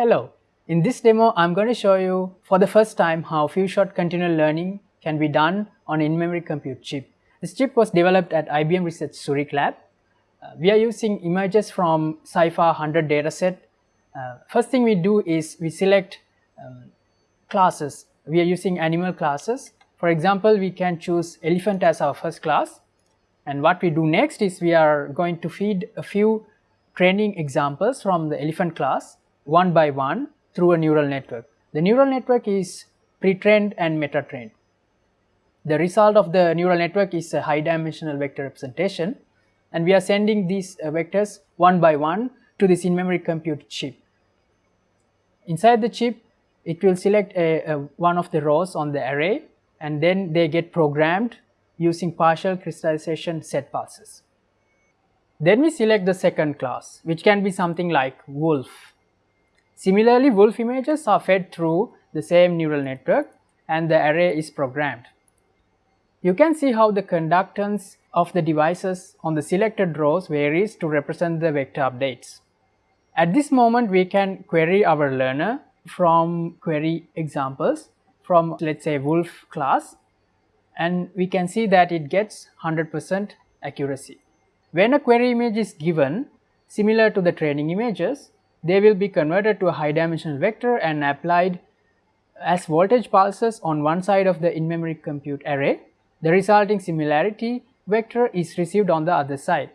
Hello, in this demo I'm going to show you for the first time how few-shot continual learning can be done on in-memory compute chip. This chip was developed at IBM Research Zurich Lab. Uh, we are using images from CIFAR 100 dataset. Uh, first thing we do is we select um, classes. We are using animal classes. For example, we can choose elephant as our first class. And what we do next is we are going to feed a few training examples from the elephant class one by one through a neural network. The neural network is pre-trained and meta-trained. The result of the neural network is a high dimensional vector representation and we are sending these uh, vectors one by one to this in-memory compute chip. Inside the chip, it will select a, a, one of the rows on the array and then they get programmed using partial crystallization set pulses. Then we select the second class, which can be something like wolf Similarly, wolf images are fed through the same neural network and the array is programmed. You can see how the conductance of the devices on the selected rows varies to represent the vector updates. At this moment, we can query our learner from query examples from let us say wolf class and we can see that it gets 100% accuracy. When a query image is given similar to the training images, they will be converted to a high dimensional vector and applied as voltage pulses on one side of the in-memory compute array. The resulting similarity vector is received on the other side.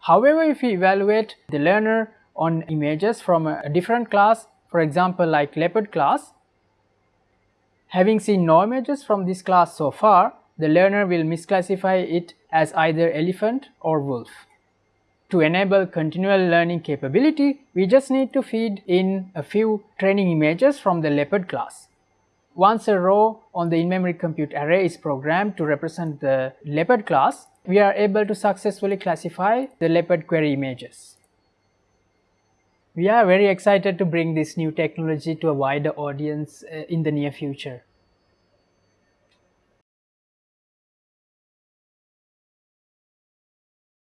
However, if we evaluate the learner on images from a different class, for example like leopard class, having seen no images from this class so far, the learner will misclassify it as either elephant or wolf. To enable continual learning capability, we just need to feed in a few training images from the leopard class. Once a row on the in-memory compute array is programmed to represent the leopard class, we are able to successfully classify the leopard query images. We are very excited to bring this new technology to a wider audience uh, in the near future.